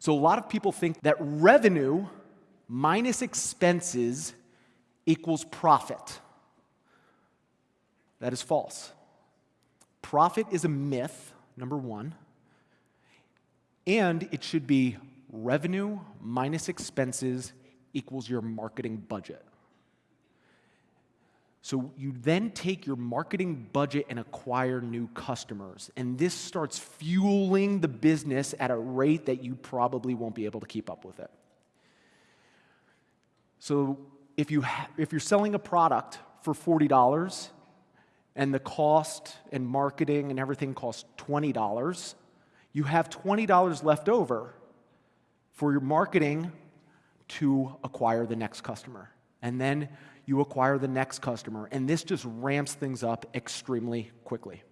So a lot of people think that revenue minus expenses equals profit. That is false. Profit is a myth, number one, and it should be revenue minus expenses equals your marketing budget. So you then take your marketing budget and acquire new customers. And this starts fueling the business at a rate that you probably won't be able to keep up with it. So if, you if you're selling a product for $40 and the cost and marketing and everything costs $20, you have $20 left over for your marketing to acquire the next customer. And then you acquire the next customer. And this just ramps things up extremely quickly.